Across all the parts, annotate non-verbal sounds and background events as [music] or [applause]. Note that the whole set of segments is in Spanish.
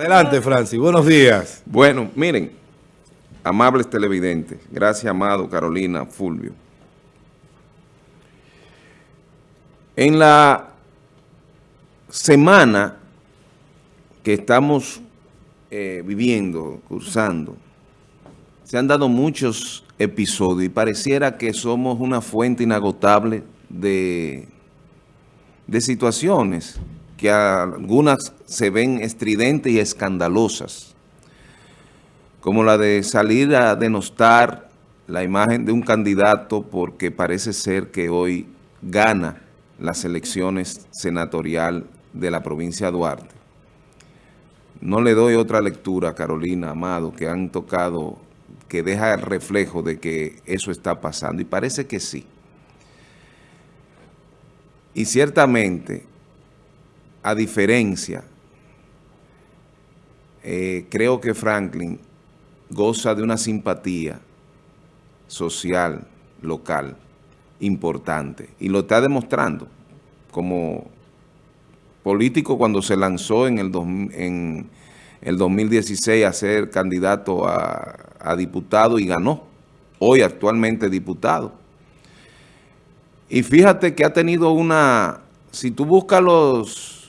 Adelante, Francis. Buenos días. Bueno, miren, amables televidentes, gracias, Amado, Carolina, Fulvio. En la semana que estamos eh, viviendo, cursando, se han dado muchos episodios y pareciera que somos una fuente inagotable de, de situaciones que algunas se ven estridentes y escandalosas, como la de salir a denostar la imagen de un candidato porque parece ser que hoy gana las elecciones senatorial de la provincia de Duarte. No le doy otra lectura, Carolina, Amado, que han tocado, que deja el reflejo de que eso está pasando, y parece que sí. Y ciertamente a diferencia, eh, creo que Franklin goza de una simpatía social, local, importante. Y lo está demostrando como político cuando se lanzó en el, en el 2016 a ser candidato a diputado y ganó. Hoy actualmente diputado. Y fíjate que ha tenido una... Si tú buscas los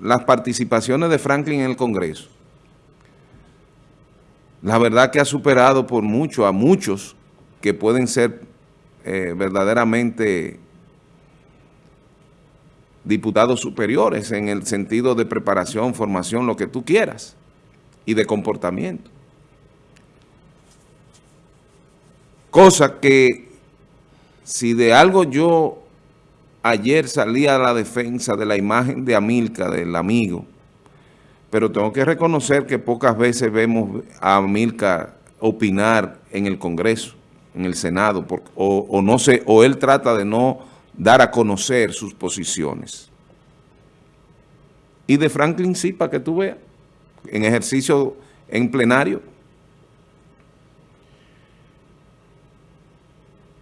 las participaciones de Franklin en el Congreso, la verdad que ha superado por mucho a muchos que pueden ser eh, verdaderamente diputados superiores en el sentido de preparación, formación, lo que tú quieras, y de comportamiento. Cosa que si de algo yo ayer salía a la defensa de la imagen de Amilca, del amigo, pero tengo que reconocer que pocas veces vemos a Amilca opinar en el Congreso, en el Senado, o, no o él trata de no dar a conocer sus posiciones. Y de Franklin sí, para que tú veas, en ejercicio en plenario.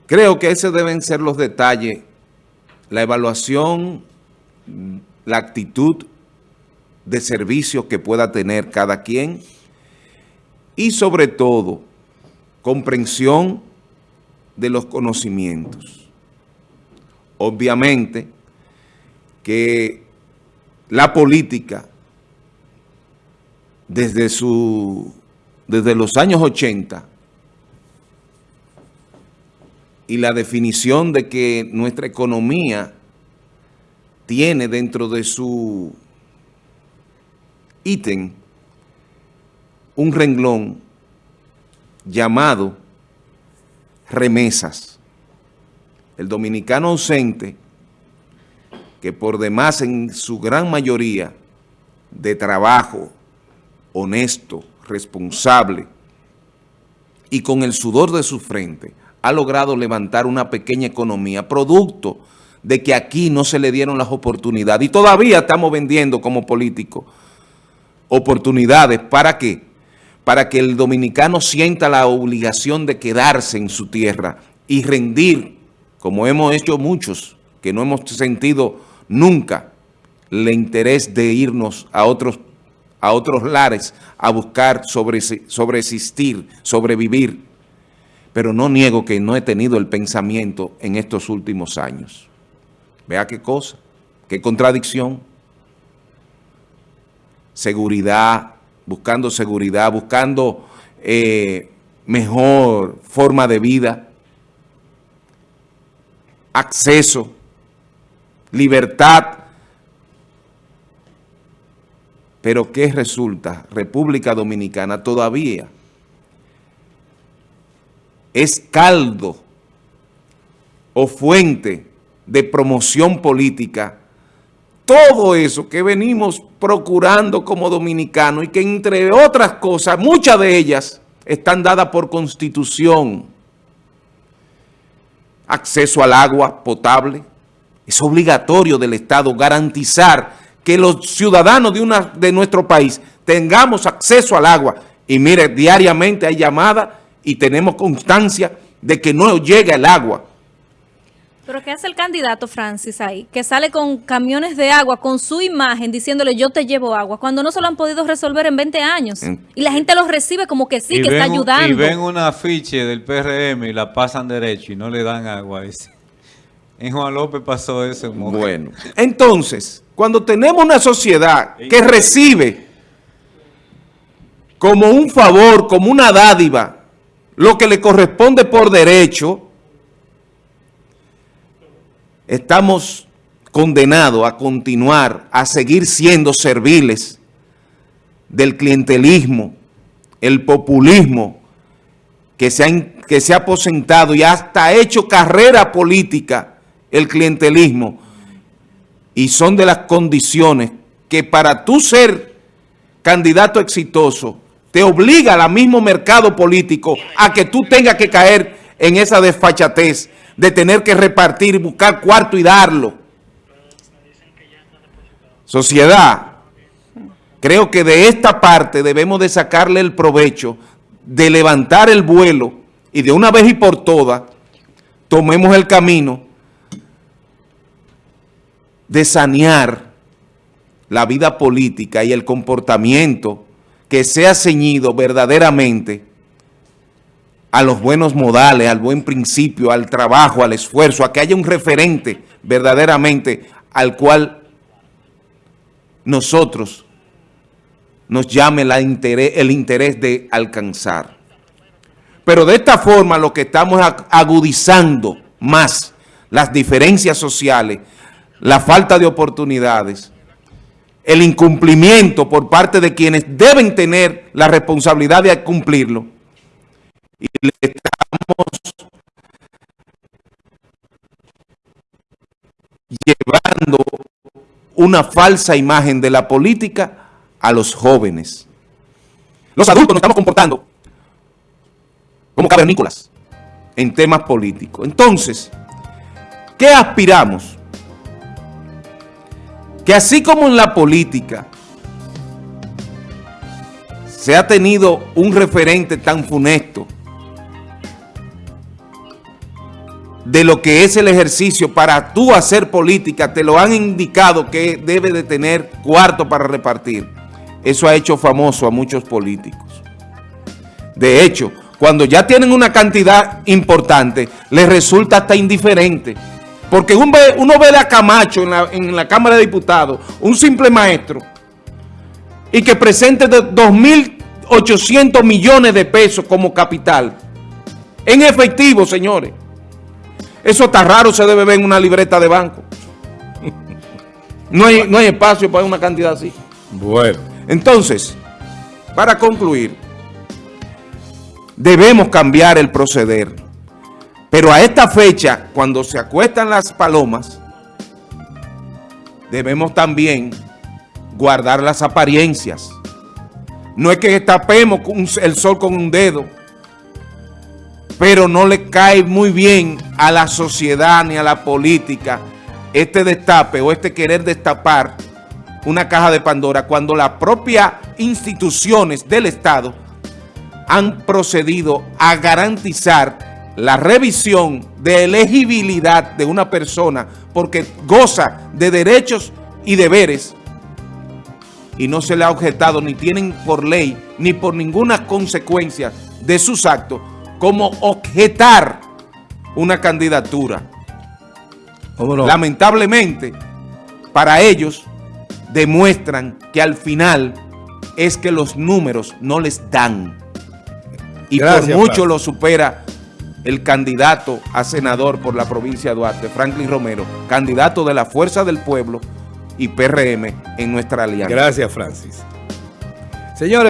Creo que esos deben ser los detalles la evaluación, la actitud de servicio que pueda tener cada quien y sobre todo comprensión de los conocimientos. Obviamente que la política desde, su, desde los años 80 y la definición de que nuestra economía tiene dentro de su ítem un renglón llamado remesas. El dominicano ausente, que por demás en su gran mayoría de trabajo honesto, responsable y con el sudor de su frente, ha logrado levantar una pequeña economía, producto de que aquí no se le dieron las oportunidades. Y todavía estamos vendiendo como políticos oportunidades. ¿Para qué? Para que el dominicano sienta la obligación de quedarse en su tierra y rendir, como hemos hecho muchos, que no hemos sentido nunca el interés de irnos a otros, a otros lares a buscar sobre, sobreexistir, sobrevivir pero no niego que no he tenido el pensamiento en estos últimos años. Vea qué cosa, qué contradicción. Seguridad, buscando seguridad, buscando eh, mejor forma de vida, acceso, libertad. Pero ¿qué resulta? República Dominicana todavía es caldo o fuente de promoción política, todo eso que venimos procurando como dominicanos y que entre otras cosas, muchas de ellas están dadas por constitución. Acceso al agua potable, es obligatorio del Estado garantizar que los ciudadanos de, una, de nuestro país tengamos acceso al agua. Y mire, diariamente hay llamadas y tenemos constancia de que no llega el agua Pero ¿qué hace el candidato Francis ahí? Que sale con camiones de agua, con su imagen, diciéndole yo te llevo agua, cuando no se lo han podido resolver en 20 años. Y la gente lo recibe como que sí, que está ayudando. Y ven una afiche del PRM y la pasan derecho y no le dan agua. En Juan López pasó eso. bueno, entonces, cuando tenemos una sociedad que recibe como un favor, como una dádiva, lo que le corresponde por derecho, estamos condenados a continuar, a seguir siendo serviles del clientelismo, el populismo que se, ha, que se ha aposentado y hasta ha hecho carrera política el clientelismo. Y son de las condiciones que para tú ser candidato exitoso te obliga al mismo mercado político a que tú tengas que caer en esa desfachatez de tener que repartir, buscar cuarto y darlo. Sociedad, creo que de esta parte debemos de sacarle el provecho de levantar el vuelo y de una vez y por todas tomemos el camino de sanear la vida política y el comportamiento que sea ceñido verdaderamente a los buenos modales, al buen principio, al trabajo, al esfuerzo, a que haya un referente verdaderamente al cual nosotros nos llame el interés de alcanzar. Pero de esta forma lo que estamos agudizando más las diferencias sociales, la falta de oportunidades, el incumplimiento por parte de quienes deben tener la responsabilidad de cumplirlo, y le estamos llevando una falsa imagen de la política a los jóvenes. Los adultos nos estamos comportando como cavernícolas en temas políticos. Entonces, ¿qué aspiramos? Que así como en la política se ha tenido un referente tan funesto de lo que es el ejercicio para tú hacer política, te lo han indicado que debe de tener cuarto para repartir. Eso ha hecho famoso a muchos políticos. De hecho, cuando ya tienen una cantidad importante, les resulta hasta indiferente. Porque uno ve, uno ve a Camacho en la, en la Cámara de Diputados, un simple maestro, y que presente 2.800 millones de pesos como capital. En efectivo, señores. Eso está raro, se debe ver en una libreta de banco. [laughs] No hay, no hay espacio para una cantidad así. Bueno. Entonces, para concluir, debemos cambiar el proceder. Pero a esta fecha, cuando se acuestan las palomas, debemos también guardar las apariencias. No es que tapemos el sol con un dedo, pero no le cae muy bien a la sociedad ni a la política este destape o este querer destapar una caja de Pandora cuando las propias instituciones del Estado han procedido a garantizar la revisión de elegibilidad de una persona porque goza de derechos y deberes y no se le ha objetado ni tienen por ley ni por ninguna consecuencia de sus actos como objetar una candidatura. Lamentablemente, para ellos demuestran que al final es que los números no les dan. Y por mucho lo supera el candidato a senador por la provincia de Duarte, Franklin Romero, candidato de la Fuerza del Pueblo y PRM en nuestra alianza. Gracias, Francis. Señores.